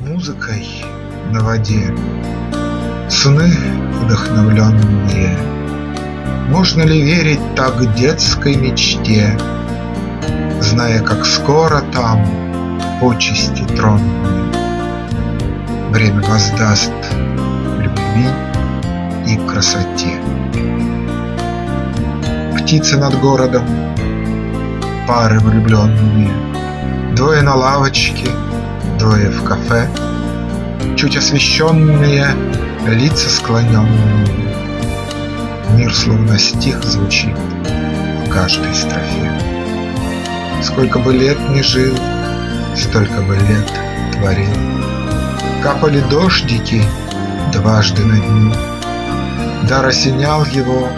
музыкой на воде Сны вдохновленные. Можно ли верить так детской мечте, Зная, как скоро там почести тронные Время воздаст любви и красоте. Птицы над городом, пары влюбленные, Двое на лавочке, двое в кафе, Чуть освещенные, лица склоненные. Мир словно стих звучит в каждой строфе. Сколько бы лет ни жил, столько бы лет творил. Капали дождики дважды на дню, Дар осенял его